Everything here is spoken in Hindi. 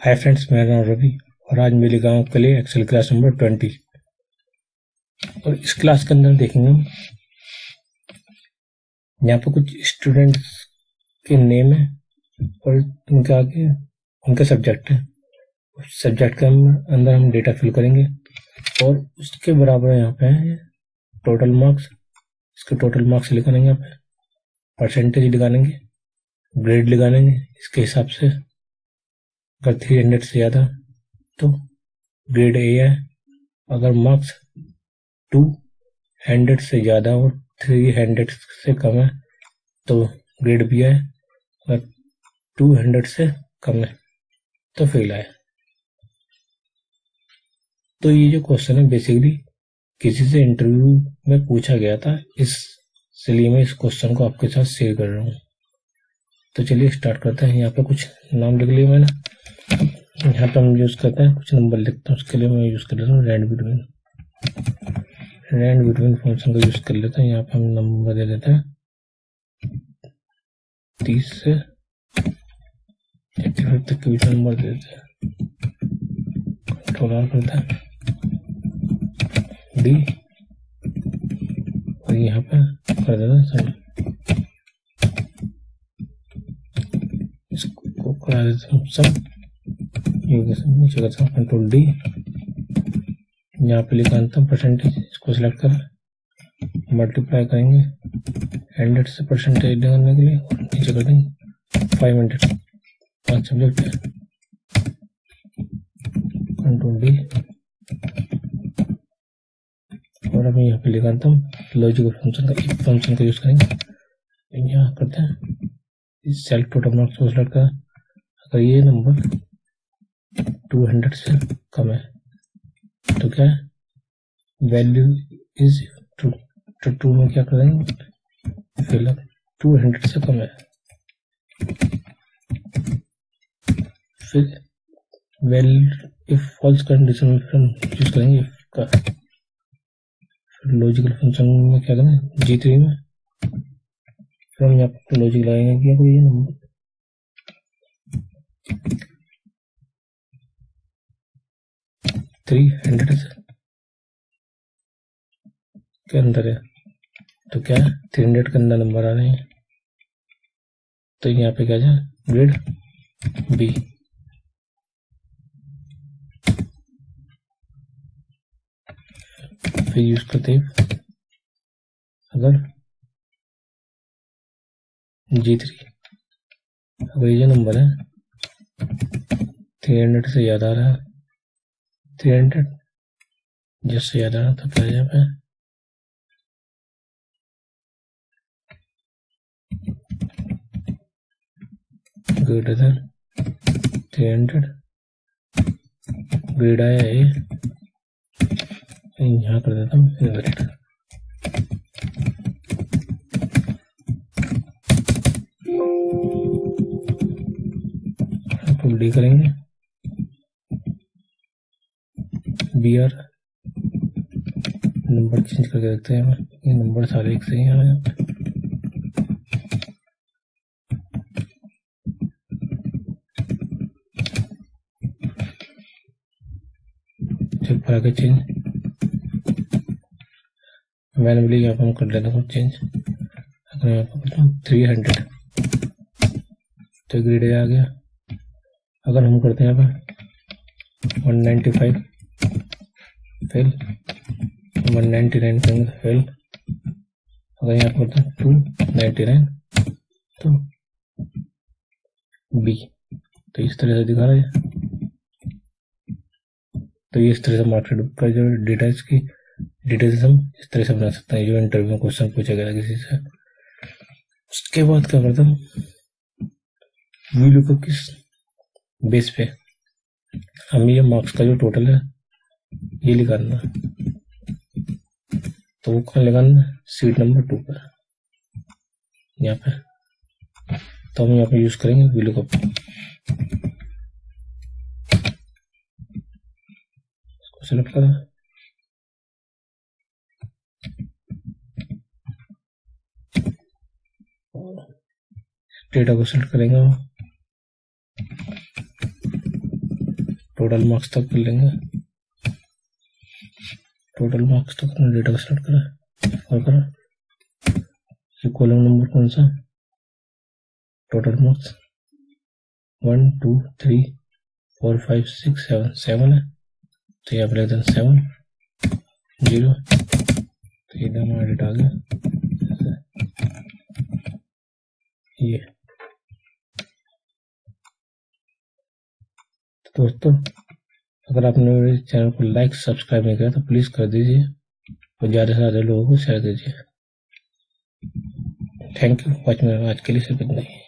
हाय फ्रेंड्स मेरा नाम रवि और आज मेरे गाँव के लिए एक्सेल क्लास नंबर ट्वेंटी और इस क्लास के अंदर देखेंगे यहाँ पर कुछ स्टूडेंट्स के नेम है और उनके आगे उनके सब्जेक्ट है। उस सब्जेक्ट के अंदर हम डेटा फिल करेंगे और उसके बराबर यहाँ पे है टोटल मार्क्स इसके टोटल मार्क्स लिखाएँगे यहाँ पे। परसेंटेज लिखाएँगे ग्रेड लगाएँगे इसके हिसाब से। अगर थ्री हंड्रेड से ज़्यादा तो ग्रेड ए है। अगर मार्क्स टू हंड्रेड से ज़्यादा और थ्री हंड्रेड से कम है तो ग्रेड बी है। अगर टू हंड्रेड से कम है तो फेल है तो ये जो क्वेश्चन है बेसिकली किसी से इंटरव्यू में पूछा गया था, इसलिए मैं इस क्वेश्चन को आपके साथ शेयर कर रहा हूँ। तो चलिए स्टार्ट करते हैं। यहाँ पे कुछ नाम लिख लिया मैंने। यहाँ पे हम यूज़ करते हैं। कुछ नंबर लिखते हैं। उसके लिए मैं यूज़ कर लेता हूँ। Rand between rand between function का यूज़ कर लेते हैं। यहाँ पे हम नंबर दे देते हैं। तीस से एट्टी फाइव तक के बीच नंबर दे देते हैं। कंट्रोल आर करते हैं। डी और यहाँ पे कर देते हैं। इसको करा देते हैं सब नीचे करता हूँ कंट्रोल डी यहाँ पे लिखा अंतम परसेंटेज इसको सिलेक्ट कर मल्टीप्लाई करेंगे हंड्रेड से परसेंटेज करने के लिए और नीचे कर देंगे फाइव हंड्रेड पाँच सब्जेक्ट कंट्रोल डी और अभी यहाँ पे लिखा अंतम लॉजिकल फ़ंक्शन का फ़ंक्शन का यूज़ करेंगे यहाँ करते हैं सेल्फ टोटल मार्क्स को सिलेक्ट कर अगर ये नंबर टू हंड्रेड से कम है। तो क्या वैल्यू इज़ टू तो टू में क्या करेंगे? फिलअप टू हंड्रेड से कम है। फिर वेल इफ़ फॉल्स कंडीशन में फिर हम यूज़ करेंगे इफ़ का। फिर लॉजिकल फ़ंक्शन में क्या करें? जी थ्री में। फिर हम यहाँ पर लॉजिक लगाएँगे क्या कोई नंबर थ्री हंड्रेड के अंदर है। तो क्या है? थ्री हंड्रेड के अंदर नंबर आ रहे हैं। तो यहाँ पे क्या जाए? ग्रेड बी फिर यूज़ करते अगर जी थ्री अगर ये नंबर है थ्री हंड्रेड से याद आ रहा थ्री हंड्रेड जिससे याद आना तो क्या यहाँ पे greater than three hundred grade आया है यहाँ कर देता हूँ इन्वर्टेड डी करेंगे बी आर नंबर चेंज करके देखते हैं। ये नंबर सारे एक सही हैं चेक पर आके चेंज। मैनुअली यहाँ पर हम कर लेते हैं चेंज। अगर यहाँ पर थ्री हंड्रेड तो ग्रेड आ गया। अगर हम करते हैं यहाँ पर one ninety five fail one ninety nine fail अगर यहाँ पर करते हैं टू नाइन्टी नाइन तो बी तो इस तरह से दिखा रहा है। तो इस तरह से मार्केट का जो डिटेल्स की डिटेल्स हम इस तरह से बना सकते हैं जो इंटरव्यू में क्वेश्चन पूछा गया किसी से। उसके बाद क्या करता हूँ? वीडियो को किस बेस पे। हम ये मार्क्स का जो टोटल है, ये लिखाना तो वो कहाँ लगाना सीट नंबर टू पर। यहाँ पे तो हम यहाँ पे यूज़ करेंगे वीडियो को। इसको सिलेक्ट करा। डेटा को सिलेक्ट करेंगे टोटल मार्क्स तक कर लेंगे। टोटल मार्क्स तक अपना डेटा को सेलेक्ट करें। और करें। ये कॉलम नंबर कौन सा? Total marks one two three four five six seven seven है। तो यहाँ पर लिख दें सेवन ज़ीरो तो इधर हमारा डेटा आ गया ये। दोस्तों, अगर आपने मेरे चैनल को लाइक सब्सक्राइब नहीं किया तो प्लीज़ कर दीजिए और ज़्यादा से ज़्यादा लोगों को शेयर दीजिए थैंक यू वॉच में आज के लिए सिर्फ़ इतना ही।